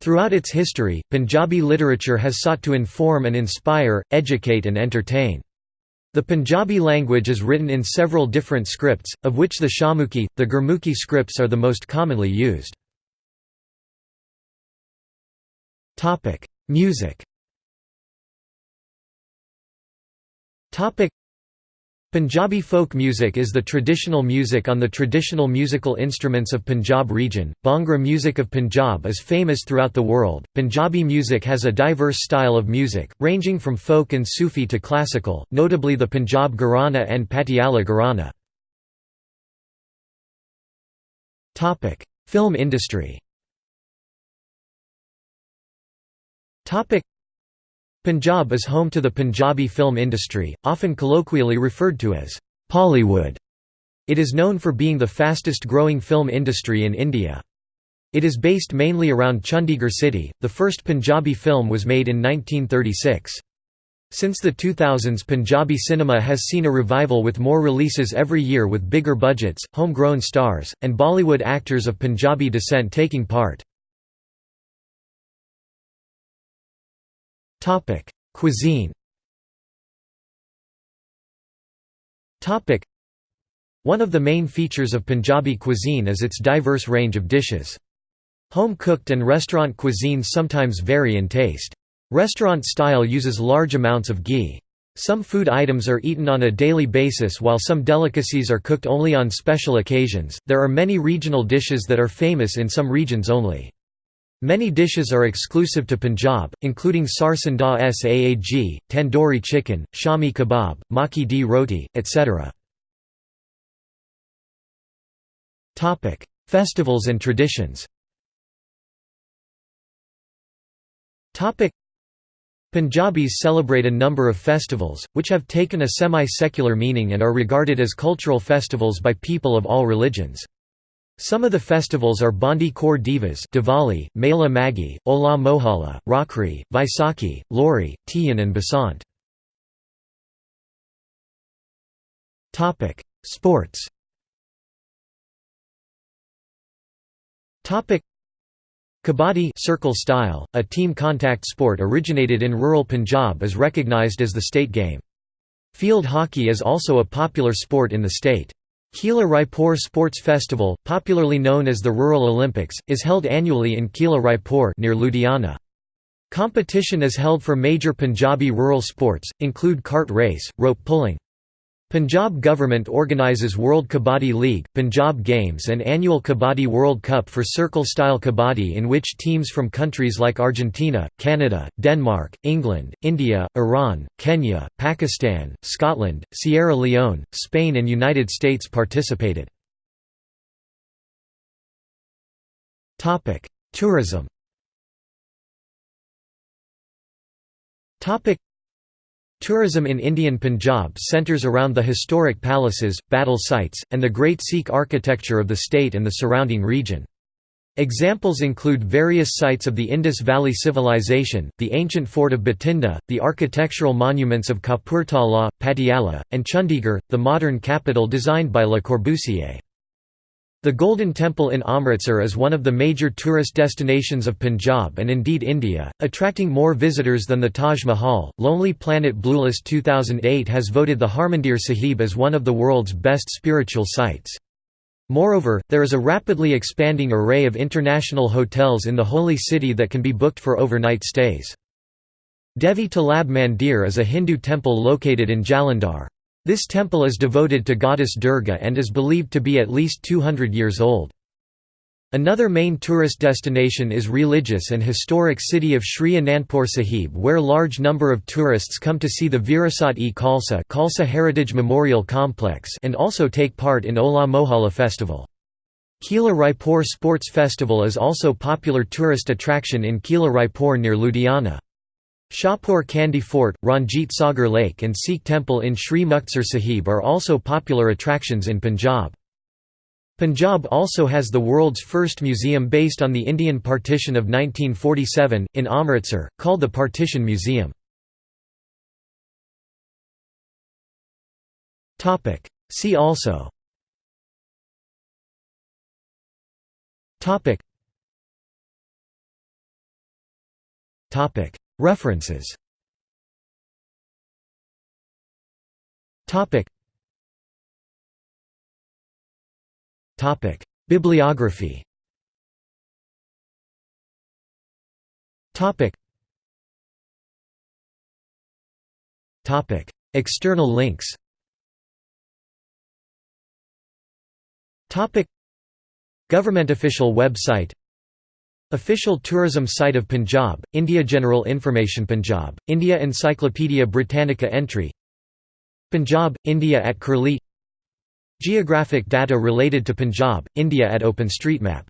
Throughout its history, Punjabi literature has sought to inform and inspire, educate and entertain. The Punjabi language is written in several different scripts, of which the Shahmukhi, the Gurmukhi scripts are the most commonly used. Music Punjabi folk music is the traditional music on the traditional musical instruments of Punjab region. Bhangra music of Punjab is famous throughout the world. Punjabi music has a diverse style of music, ranging from folk and Sufi to classical, notably the Punjab Gharana and Patiala Gharana. Topic: Film industry. Topic: Punjab is home to the Punjabi film industry, often colloquially referred to as Pollywood. It is known for being the fastest growing film industry in India. It is based mainly around Chandigarh city. The first Punjabi film was made in 1936. Since the 2000s Punjabi cinema has seen a revival with more releases every year with bigger budgets, homegrown stars, and Bollywood actors of Punjabi descent taking part. Topic: Cuisine. Topic: One of the main features of Punjabi cuisine is its diverse range of dishes. Home-cooked and restaurant cuisines sometimes vary in taste. Restaurant style uses large amounts of ghee. Some food items are eaten on a daily basis while some delicacies are cooked only on special occasions. There are many regional dishes that are famous in some regions only. Many dishes are exclusive to Punjab, including sarson da saag, tandoori chicken, shami kebab, makki di roti, etc. Festivals and traditions Punjabis celebrate a number of festivals, which have taken a semi-secular meaning and are regarded as cultural festivals by people of all religions. Some of the festivals are Bandi Chhor Divas Diwali, Mela Maghi, Hola Mohalla, Rakhri, Vaisakhi, Lohri, Teeyan and Basant. Sports Kabaddi circle style, a team contact sport originated in rural Punjab is recognized as the state game. Field hockey is also a popular sport in the state. Kila Raipur Sports Festival, popularly known as the Rural Olympics, is held annually in Kila Raipur near Ludhiana. Competition is held for major Punjabi rural sports, include cart race, rope pulling. Punjab government organises World Kabaddi League, Punjab Games and annual Kabaddi World Cup for circle-style kabaddi in which teams from countries like Argentina, Canada, Denmark, England, India, Iran, Kenya, Pakistan, Scotland, Sierra Leone, Spain and United States participated. Tourism Tourism in Indian Punjab centres around the historic palaces, battle sites, and the great Sikh architecture of the state and the surrounding region. Examples include various sites of the Indus Valley Civilization, the ancient fort of Bathinda, the architectural monuments of Kapurthala, Patiala, and Chandigarh, the modern capital designed by Le Corbusier. The Golden Temple in Amritsar is one of the major tourist destinations of Punjab and indeed India, attracting more visitors than the Taj Mahal. Lonely Planet Bluelist 2008 has voted the Harmandir Sahib as one of the world's best spiritual sites. Moreover, there is a rapidly expanding array of international hotels in the holy city that can be booked for overnight stays. Devi Talab Mandir is a Hindu temple located in Jalandhar. This temple is devoted to goddess Durga and is believed to be at least 200 years old. Another main tourist destination is religious and historic city of Sri Anandpur Sahib where large number of tourists come to see the Virasat-e Khalsa Heritage Memorial Complex and also take part in Hola Mohalla festival. Kila Raipur Sports Festival is also popular tourist attraction in Kila Raipur near Ludhiana. Shahpur Kandi Fort, Ranjit Sagar Lake and Sikh Temple in Sri Muktsar Sahib are also popular attractions in Punjab. Punjab also has the world's first museum based on the Indian partition of 1947, in Amritsar, called the Partition Museum. See also Topic References. Bibliography. External links. Topic. Government official website Official tourism site of Punjab, India General Information Punjab, India Encyclopaedia Britannica entry Punjab, India at Curlie Geographic data related to Punjab, India at OpenStreetMap